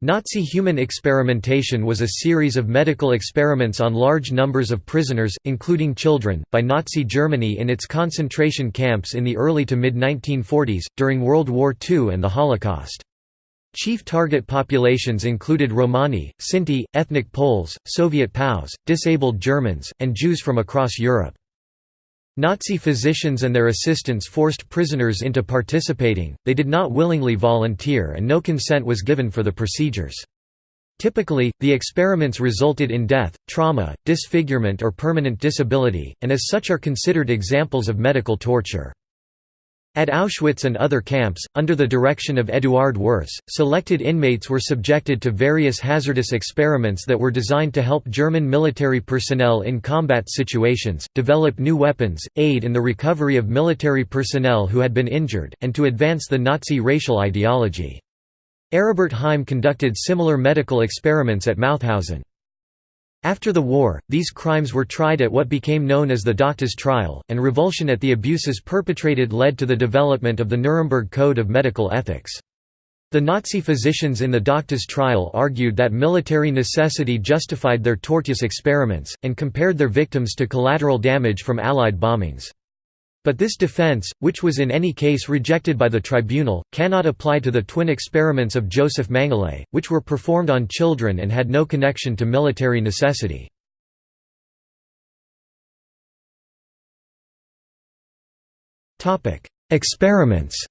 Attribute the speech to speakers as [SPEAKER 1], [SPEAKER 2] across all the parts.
[SPEAKER 1] Nazi human experimentation was a series of medical experiments on large numbers of prisoners, including children, by Nazi Germany in its concentration camps in the early to mid-1940s, during World War II and the Holocaust. Chief target populations included Romani, Sinti, ethnic Poles, Soviet POWs, disabled Germans, and Jews from across Europe. Nazi physicians and their assistants forced prisoners into participating, they did not willingly volunteer and no consent was given for the procedures. Typically, the experiments resulted in death, trauma, disfigurement or permanent disability, and as such are considered examples of medical torture. At Auschwitz and other camps, under the direction of Eduard Wirths, selected inmates were subjected to various hazardous experiments that were designed to help German military personnel in combat situations, develop new weapons, aid in the recovery of military personnel who had been injured, and to advance the Nazi racial ideology. Aribert Heim conducted similar medical experiments at Mauthausen. After the war, these crimes were tried at what became known as the Doctors' Trial, and revulsion at the abuses perpetrated led to the development of the Nuremberg Code of Medical Ethics. The Nazi physicians in the Doctors' Trial argued that military necessity justified their tortious experiments, and compared their victims to collateral damage from Allied bombings. But this defense, which was in any case rejected by the tribunal, cannot apply to the twin experiments of Josef Mengele, which were performed on children and had no connection to military necessity. Experiments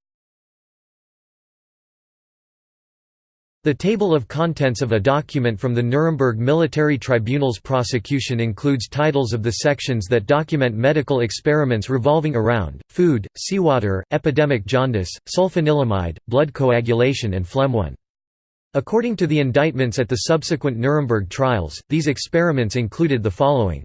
[SPEAKER 1] The table of contents of a document from the Nuremberg Military Tribunal's prosecution includes titles of the sections that document medical experiments revolving around, food, seawater, epidemic jaundice, sulfanilamide, blood coagulation and phlegmon. According to the indictments at the subsequent Nuremberg trials, these experiments included the following.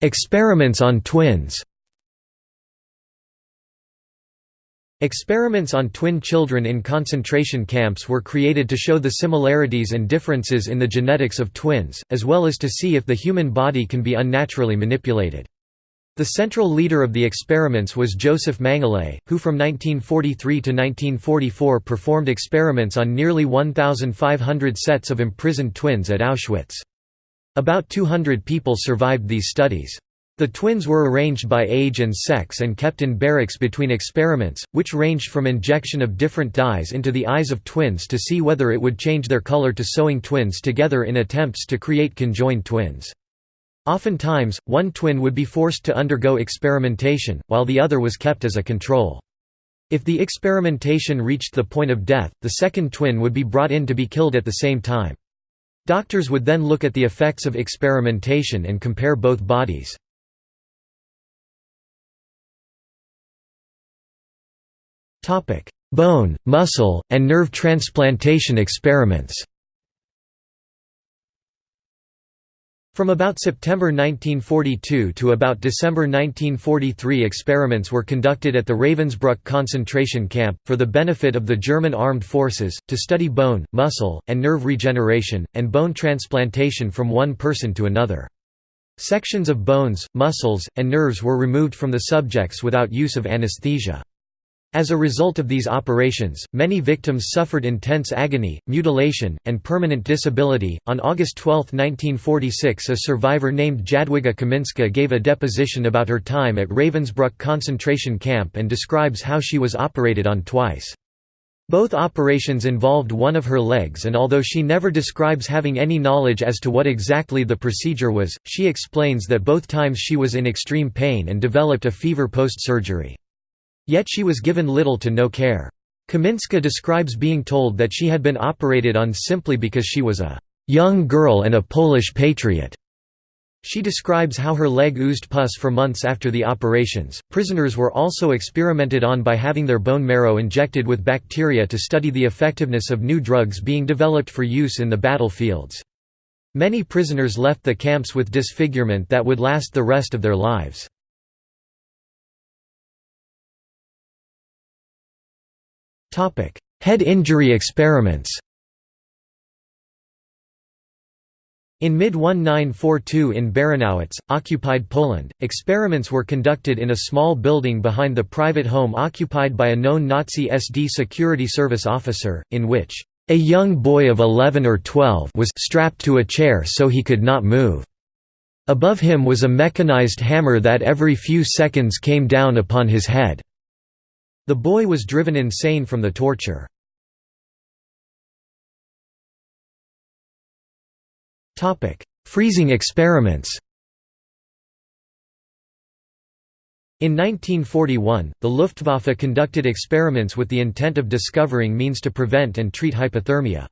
[SPEAKER 1] Experiments on twins Experiments on twin children in concentration camps were created to show the similarities and differences in the genetics of twins, as well as to see if the human body can be unnaturally manipulated. The central leader of the experiments was Josef Mengele, who from 1943 to 1944 performed experiments on nearly 1,500 sets of imprisoned twins at Auschwitz. About 200 people survived these studies. The twins were arranged by age and sex and kept in barracks between experiments, which ranged from injection of different dyes into the eyes of twins to see whether it would change their color to sewing twins together in attempts to create conjoined twins. Oftentimes, one twin would be forced to undergo experimentation, while the other was kept as a control. If the experimentation reached the point of death, the second twin would be brought in to be killed at the same time. Doctors would then look at the effects of experimentation and compare both bodies. Bone, muscle, and nerve transplantation experiments From about September 1942 to about December 1943 experiments were conducted at the Ravensbrück concentration camp, for the benefit of the German armed forces, to study bone, muscle, and nerve regeneration, and bone transplantation from one person to another. Sections of bones, muscles, and nerves were removed from the subjects without use of anesthesia. As a result of these operations, many victims suffered intense agony, mutilation, and permanent disability. On August 12, 1946, a survivor named Jadwiga Kaminska gave a deposition about her time at Ravensbrück concentration camp and describes how she was operated on twice. Both operations involved one of her legs and although she never describes having any knowledge as to what exactly the procedure was, she explains that both times she was in extreme pain and developed a fever post-surgery. Yet she was given little to no care. Kaminska describes being told that she had been operated on simply because she was a young girl and a Polish patriot. She describes how her leg oozed pus for months after the operations. Prisoners were also experimented on by having their bone marrow injected with bacteria to study the effectiveness of new drugs being developed for use in the battlefields. Many prisoners left the camps with disfigurement that would last the rest of their lives. Topic: Head injury experiments. In mid-1942 in Baranowitz, occupied Poland, experiments were conducted in a small building behind the private home occupied by a known Nazi SD security service officer, in which a young boy of 11 or 12 was strapped to a chair so he could not move. Above him was a mechanized hammer that every few seconds came down upon his head. The boy was driven insane from the torture. Freezing experiments In 1941, the Luftwaffe conducted experiments with the intent of discovering means to prevent and treat hypothermia.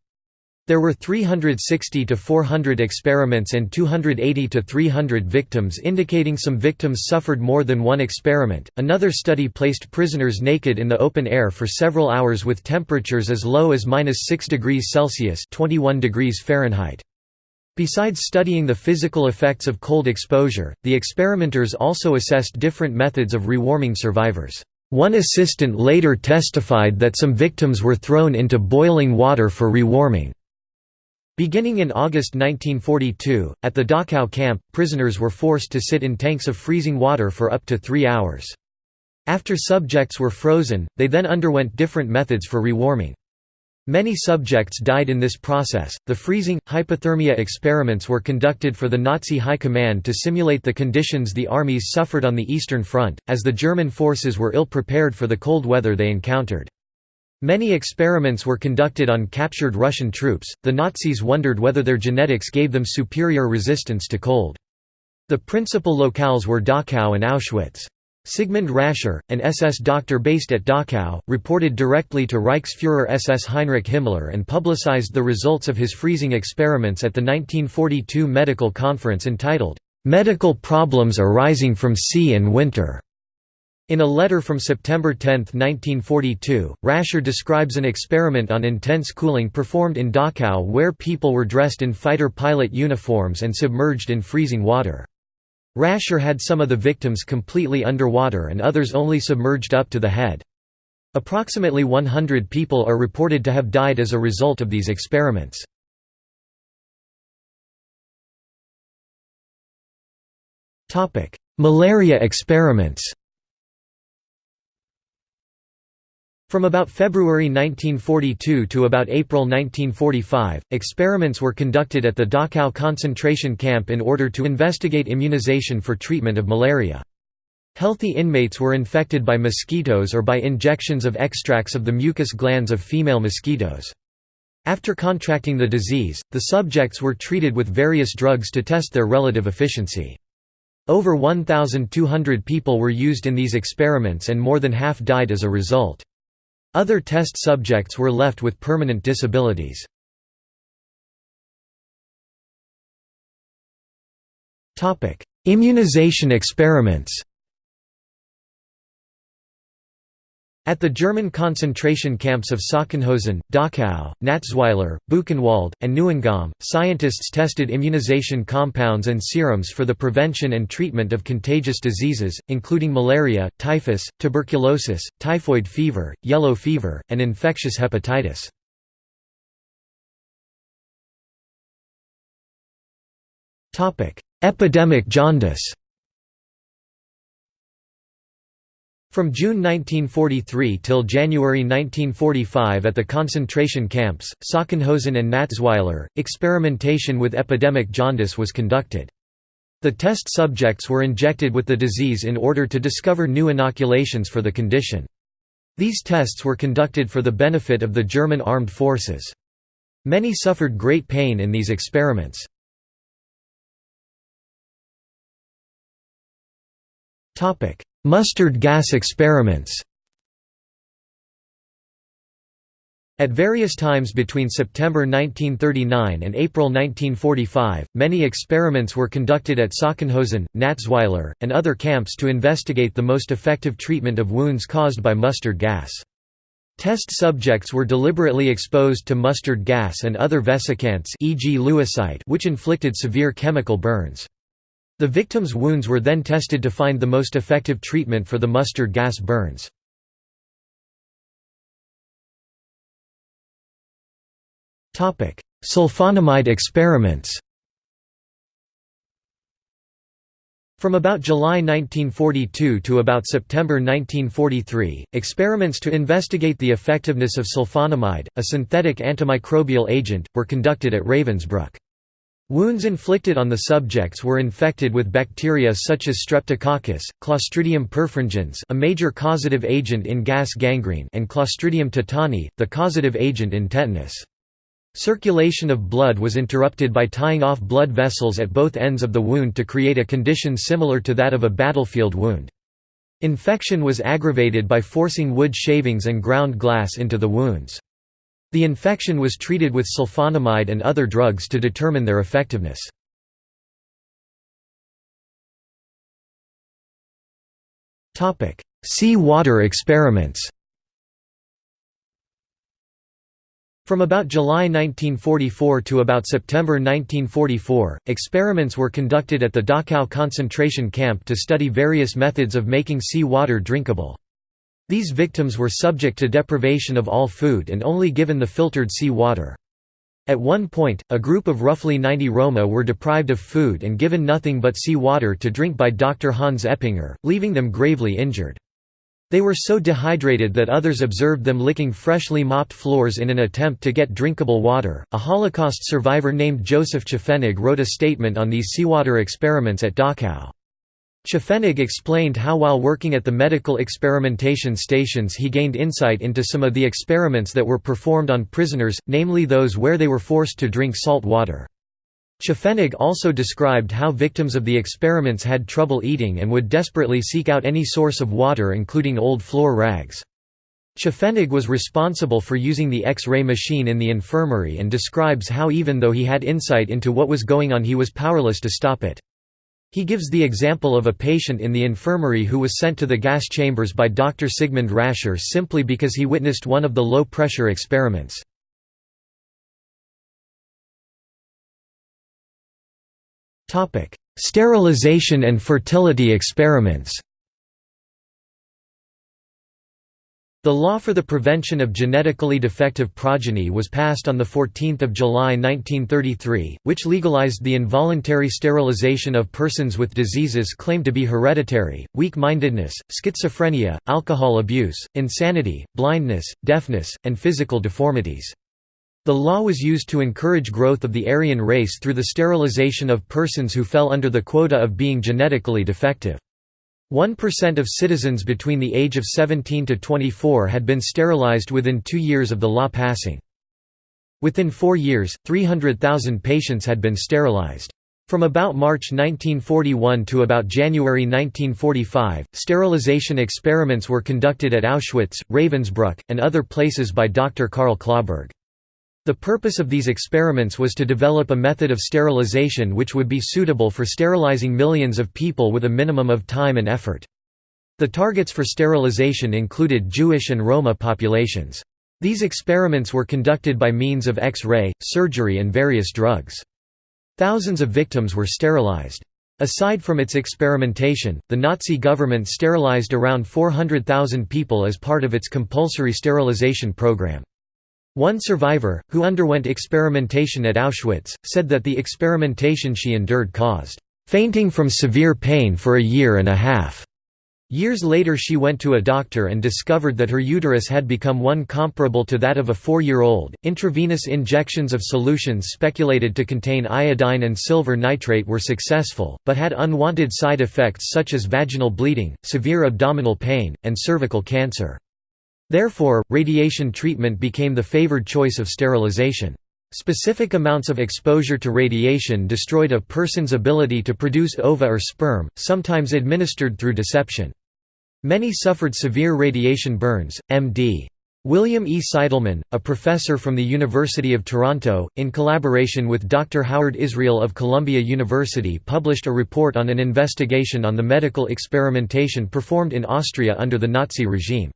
[SPEAKER 1] There were 360 to 400 experiments and 280 to 300 victims indicating some victims suffered more than one experiment. Another study placed prisoners naked in the open air for several hours with temperatures as low as -6 degrees Celsius, 21 degrees Fahrenheit. Besides studying the physical effects of cold exposure, the experimenters also assessed different methods of rewarming survivors. One assistant later testified that some victims were thrown into boiling water for rewarming. Beginning in August 1942, at the Dachau camp, prisoners were forced to sit in tanks of freezing water for up to three hours. After subjects were frozen, they then underwent different methods for rewarming. Many subjects died in this process. The freezing, hypothermia experiments were conducted for the Nazi High Command to simulate the conditions the armies suffered on the Eastern Front, as the German forces were ill prepared for the cold weather they encountered. Many experiments were conducted on captured Russian troops. The Nazis wondered whether their genetics gave them superior resistance to cold. The principal locales were Dachau and Auschwitz. Sigmund Rascher, an SS doctor based at Dachau, reported directly to Reichsfuhrer SS Heinrich Himmler and publicized the results of his freezing experiments at the 1942 medical conference entitled, "'Medical Problems Arising from Sea and Winter'". In a letter from September 10, 1942, Rascher describes an experiment on intense cooling performed in Dachau where people were dressed in fighter pilot uniforms and submerged in freezing water. Rascher had some of the victims completely underwater and others only submerged up to the head. Approximately 100 people are reported to have died as a result of these experiments. Malaria experiments From about February 1942 to about April 1945, experiments were conducted at the Dachau concentration camp in order to investigate immunization for treatment of malaria. Healthy inmates were infected by mosquitoes or by injections of extracts of the mucus glands of female mosquitoes. After contracting the disease, the subjects were treated with various drugs to test their relative efficiency. Over 1,200 people were used in these experiments and more than half died as a result. Other test subjects were left with permanent disabilities. Immunization experiments At the German concentration camps of Sachsenhausen, Dachau, Natzweiler, Buchenwald, and Neuengamme, scientists tested immunization compounds and serums for the prevention and treatment of contagious diseases, including malaria, typhus, tuberculosis, typhoid fever, yellow fever, and infectious hepatitis. Epidemic jaundice From June 1943 till January 1945 at the concentration camps, Sachsenhausen and Natzweiler, experimentation with epidemic jaundice was conducted. The test subjects were injected with the disease in order to discover new inoculations for the condition. These tests were conducted for the benefit of the German armed forces. Many suffered great pain in these experiments. Mustard gas experiments At various times between September 1939 and April 1945, many experiments were conducted at Sachsenhausen, Natzweiler, and other camps to investigate the most effective treatment of wounds caused by mustard gas. Test subjects were deliberately exposed to mustard gas and other vesicants e.g. lewisite which inflicted severe chemical burns. The victims' wounds were then tested to find the most effective treatment for the mustard gas burns. Sulfonamide experiments From about July 1942 to about September 1943, experiments to investigate the effectiveness of sulfonamide, a synthetic antimicrobial agent, were conducted at Ravensbrück. Wounds inflicted on the subjects were infected with bacteria such as Streptococcus, Clostridium perfringens a major causative agent in gas gangrene and Clostridium tetani, the causative agent in tetanus. Circulation of blood was interrupted by tying off blood vessels at both ends of the wound to create a condition similar to that of a battlefield wound. Infection was aggravated by forcing wood shavings and ground glass into the wounds. The infection was treated with sulfonamide and other drugs to determine their effectiveness. Sea water experiments From about July 1944 to about September 1944, experiments were conducted at the Dachau concentration camp to study various methods of making sea water drinkable. These victims were subject to deprivation of all food and only given the filtered sea water. At one point, a group of roughly 90 Roma were deprived of food and given nothing but sea water to drink by Dr. Hans Eppinger, leaving them gravely injured. They were so dehydrated that others observed them licking freshly mopped floors in an attempt to get drinkable water. A Holocaust survivor named Joseph Tschofenig wrote a statement on these seawater experiments at Dachau. Tschofenig explained how while working at the medical experimentation stations he gained insight into some of the experiments that were performed on prisoners, namely those where they were forced to drink salt water. Tschofenig also described how victims of the experiments had trouble eating and would desperately seek out any source of water including old floor rags. Tschofenig was responsible for using the X-ray machine in the infirmary and describes how even though he had insight into what was going on he was powerless to stop it. He gives the example of a patient in the infirmary who was sent to the gas chambers by Dr. Sigmund Rascher simply because he witnessed one of the low-pressure experiments. Sterilization and fertility experiments. The law for the prevention of genetically defective progeny was passed on 14 July 1933, which legalized the involuntary sterilization of persons with diseases claimed to be hereditary, weak-mindedness, schizophrenia, alcohol abuse, insanity, blindness, deafness, and physical deformities. The law was used to encourage growth of the Aryan race through the sterilization of persons who fell under the quota of being genetically defective. 1% of citizens between the age of 17 to 24 had been sterilized within two years of the law passing. Within four years, 300,000 patients had been sterilized. From about March 1941 to about January 1945, sterilization experiments were conducted at Auschwitz, Ravensbrück, and other places by Dr. Karl Clauberg. The purpose of these experiments was to develop a method of sterilization which would be suitable for sterilizing millions of people with a minimum of time and effort. The targets for sterilization included Jewish and Roma populations. These experiments were conducted by means of X-ray, surgery and various drugs. Thousands of victims were sterilized. Aside from its experimentation, the Nazi government sterilized around 400,000 people as part of its compulsory sterilization program. One survivor, who underwent experimentation at Auschwitz, said that the experimentation she endured caused fainting from severe pain for a year and a half. Years later she went to a doctor and discovered that her uterus had become one comparable to that of a four-year-old. Intravenous injections of solutions speculated to contain iodine and silver nitrate were successful, but had unwanted side effects such as vaginal bleeding, severe abdominal pain, and cervical cancer. Therefore, radiation treatment became the favored choice of sterilization. Specific amounts of exposure to radiation destroyed a person's ability to produce ova or sperm, sometimes administered through deception. Many suffered severe radiation burns. M.D. William E. Seidelman, a professor from the University of Toronto, in collaboration with Dr. Howard Israel of Columbia University published a report on an investigation on the medical experimentation performed in Austria under the Nazi regime.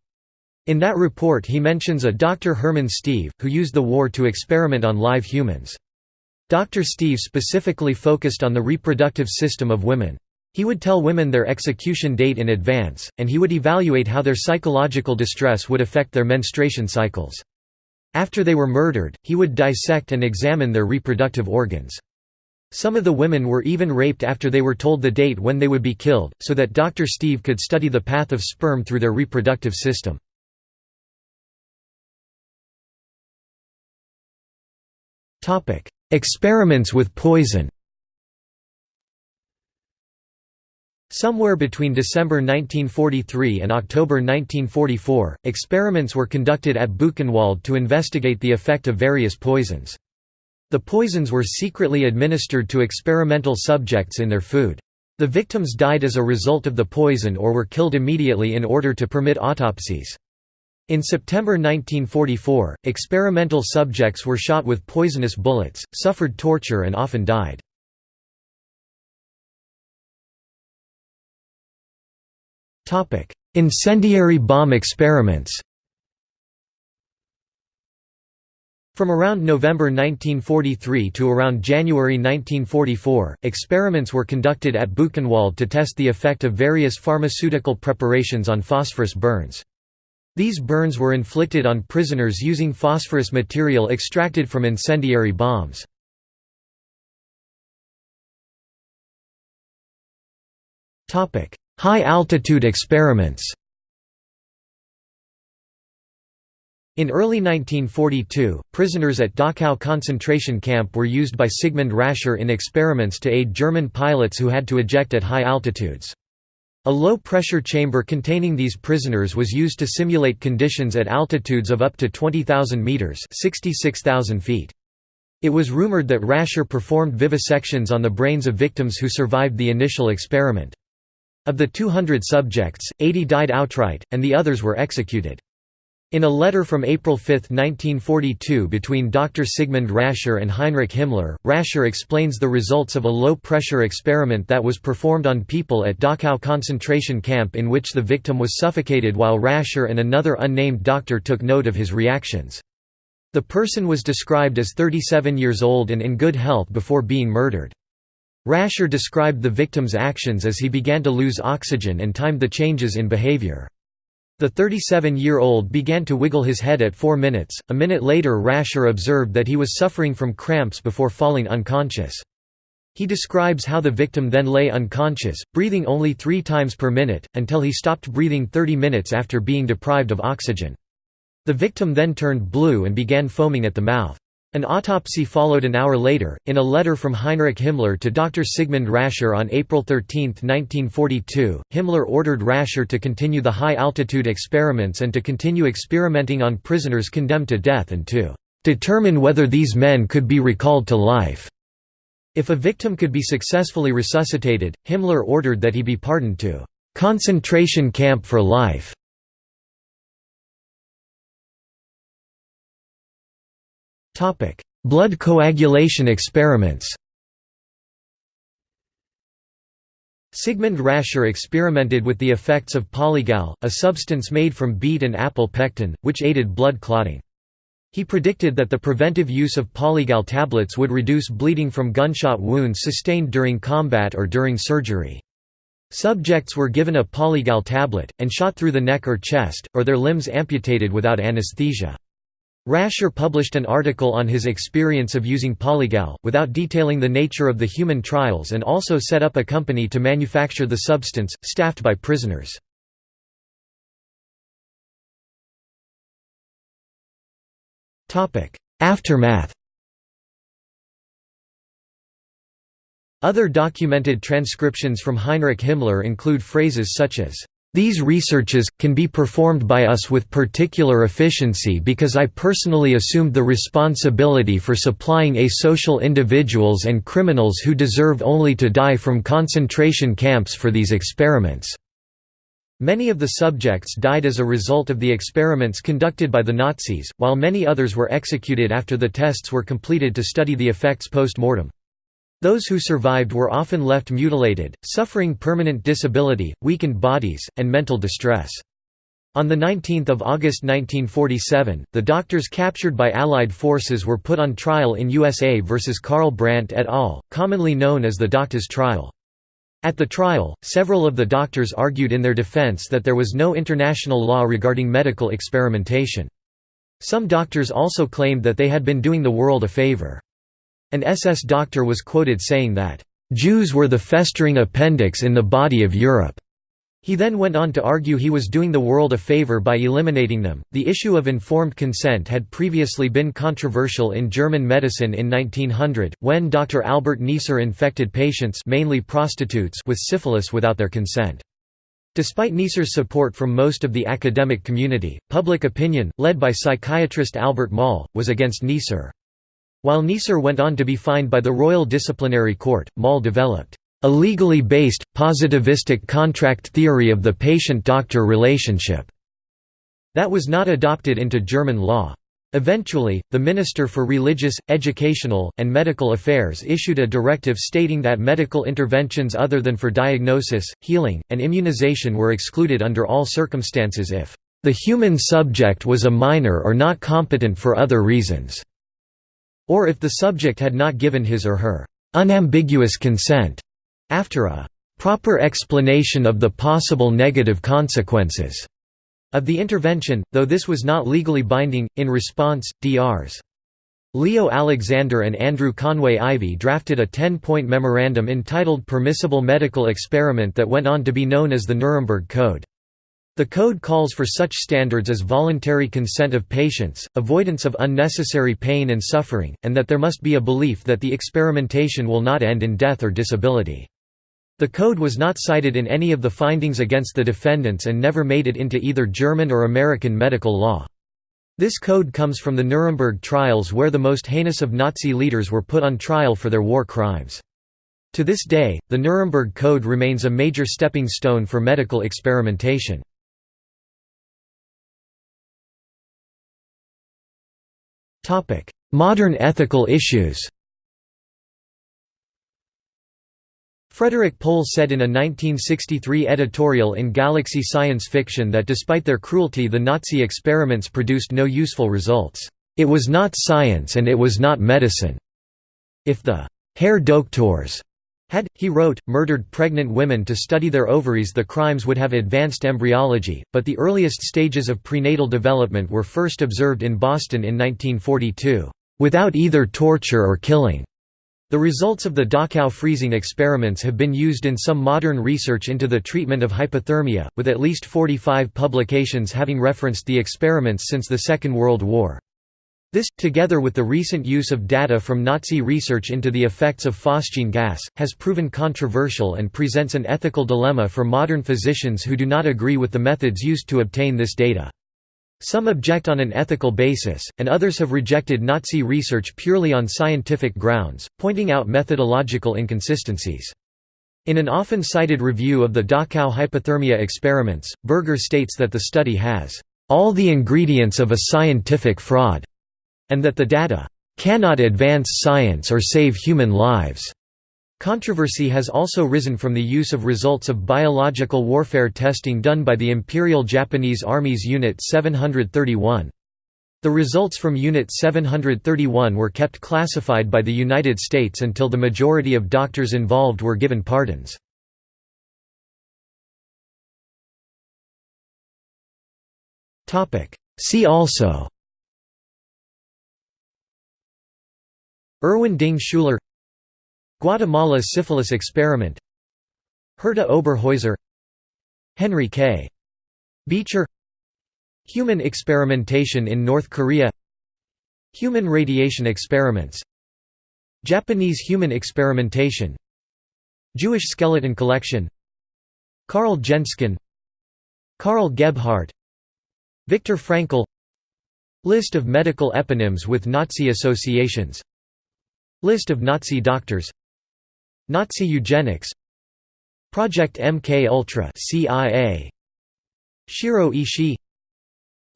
[SPEAKER 1] In that report he mentions a Dr. Hermann Stieve, who used the war to experiment on live humans. Dr. Stieve specifically focused on the reproductive system of women. He would tell women their execution date in advance, and he would evaluate how their psychological distress would affect their menstruation cycles. After they were murdered, he would dissect and examine their reproductive organs. Some of the women were even raped after they were told the date when they would be killed, so that Dr. Stieve could study the path of sperm through their reproductive system. Experiments with poison Somewhere between December 1943 and October 1944, experiments were conducted at Buchenwald to investigate the effect of various poisons. The poisons were secretly administered to experimental subjects in their food. The victims died as a result of the poison or were killed immediately in order to permit autopsies. In September 1944, experimental subjects were shot with poisonous bullets, suffered torture and often died. Incendiary bomb experiments From around November 1943 to around January 1944, experiments were conducted at Buchenwald to test the effect of various pharmaceutical preparations on phosphorus burns. These burns were inflicted on prisoners using phosphorus material extracted from incendiary bombs. High-altitude experiments In early 1942, prisoners at Dachau concentration camp were used by Sigmund Rascher in experiments to aid German pilots who had to eject at high altitudes. A low-pressure chamber containing these prisoners was used to simulate conditions at altitudes of up to 20,000 metres 66,000 feet. It was rumoured that Rascher performed vivisections on the brains of victims who survived the initial experiment. Of the 200 subjects, 80 died outright, and the others were executed. In a letter from April 5, 1942 between Dr. Sigmund Rascher and Heinrich Himmler, Rascher explains the results of a low-pressure experiment that was performed on people at Dachau concentration camp in which the victim was suffocated while Rascher and another unnamed doctor took note of his reactions. The person was described as 37 years old and in good health before being murdered. Rascher described the victim's actions as he began to lose oxygen and timed the changes in behavior. The 37-year-old began to wiggle his head at 4 minutes. A minute later Rascher observed that he was suffering from cramps before falling unconscious. He describes how the victim then lay unconscious, breathing only three times per minute, until he stopped breathing 30 minutes after being deprived of oxygen. The victim then turned blue and began foaming at the mouth. An autopsy followed an hour later. In a letter from Heinrich Himmler to Dr. Sigmund Rascher on April 13, 1942, Himmler ordered Rascher to continue the high altitude experiments and to continue experimenting on prisoners condemned to death and to determine whether these men could be recalled to life. If a victim could be successfully resuscitated, Himmler ordered that he be pardoned to concentration camp for life. Blood coagulation experiments Sigmund Rascher experimented with the effects of polygal, a substance made from beet and apple pectin, which aided blood clotting. He predicted that the preventive use of polygal tablets would reduce bleeding from gunshot wounds sustained during combat or during surgery. Subjects were given a polygal tablet, and shot through the neck or chest, or their limbs amputated without anesthesia. Rascher published an article on his experience of using Polygal, without detailing the nature of the human trials and also set up a company to manufacture the substance, staffed by prisoners. Aftermath Other documented transcriptions from Heinrich Himmler include phrases such as, these researches, can be performed by us with particular efficiency because I personally assumed the responsibility for supplying asocial individuals and criminals who deserve only to die from concentration camps for these experiments." Many of the subjects died as a result of the experiments conducted by the Nazis, while many others were executed after the tests were completed to study the effects post-mortem. Those who survived were often left mutilated, suffering permanent disability, weakened bodies, and mental distress. On 19 August 1947, the doctors captured by Allied forces were put on trial in USA versus Karl Brandt et al., commonly known as the Doctors' trial. At the trial, several of the doctors argued in their defense that there was no international law regarding medical experimentation. Some doctors also claimed that they had been doing the world a favor. An SS doctor was quoted saying that, "...Jews were the festering appendix in the body of Europe." He then went on to argue he was doing the world a favor by eliminating them. The issue of informed consent had previously been controversial in German medicine in 1900, when Dr. Albert Neisser infected patients mainly prostitutes with syphilis without their consent. Despite Neisser's support from most of the academic community, public opinion, led by psychiatrist Albert Moll, was against Neisser. While Neisser went on to be fined by the Royal Disciplinary Court, Moll developed a legally based, positivistic contract theory of the patient-doctor relationship that was not adopted into German law. Eventually, the Minister for Religious, Educational, and Medical Affairs issued a directive stating that medical interventions other than for diagnosis, healing, and immunization were excluded under all circumstances if the human subject was a minor or not competent for other reasons, or if the subject had not given his or her unambiguous consent. After a proper explanation of the possible negative consequences of the intervention, though this was not legally binding, in response, Drs. Leo Alexander and Andrew Conway Ivy drafted a ten-point memorandum entitled Permissible Medical Experiment that went on to be known as the Nuremberg Code. The code calls for such standards as voluntary consent of patients, avoidance of unnecessary pain and suffering, and that there must be a belief that the experimentation will not end in death or disability. The code was not cited in any of the findings against the defendants and never made it into either German or American medical law. This code comes from the Nuremberg trials where the most heinous of Nazi leaders were put on trial for their war crimes. To this day, the Nuremberg Code remains a major stepping stone for medical experimentation. Modern ethical issues Frederik Pohl said in a 1963 editorial in Galaxy Science Fiction that despite their cruelty the Nazi experiments produced no useful results. It was not science and it was not medicine. If the Herr Doktors had, he wrote, murdered pregnant women to study their ovaries the crimes would have advanced embryology, but the earliest stages of prenatal development were first observed in Boston in 1942, "...without either torture or killing." The results of the Dachau freezing experiments have been used in some modern research into the treatment of hypothermia, with at least 45 publications having referenced the experiments since the Second World War. This, together with the recent use of data from Nazi research into the effects of phosgene gas, has proven controversial and presents an ethical dilemma for modern physicians who do not agree with the methods used to obtain this data. Some object on an ethical basis, and others have rejected Nazi research purely on scientific grounds, pointing out methodological inconsistencies. In an often cited review of the Dachau hypothermia experiments, Berger states that the study has all the ingredients of a scientific fraud, and that the data cannot advance science or save human lives. Controversy has also risen from the use of results of biological warfare testing done by the Imperial Japanese Army's Unit 731. The results from Unit 731 were kept classified by the United States until the majority of doctors involved were given pardons. See also Erwin Ding Schuler Guatemala syphilis experiment Herta Oberhäuser Henry K. Beecher Human experimentation in North Korea Human radiation experiments Japanese human experimentation Jewish skeleton collection Karl Genzken Karl Gebhardt Viktor Frankl List of medical eponyms with Nazi associations List of Nazi doctors. Nazi eugenics. Project MK Ultra CIA Shiro Ishii.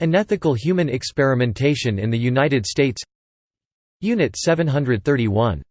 [SPEAKER 1] Unethical human experimentation in the United States. Unit 731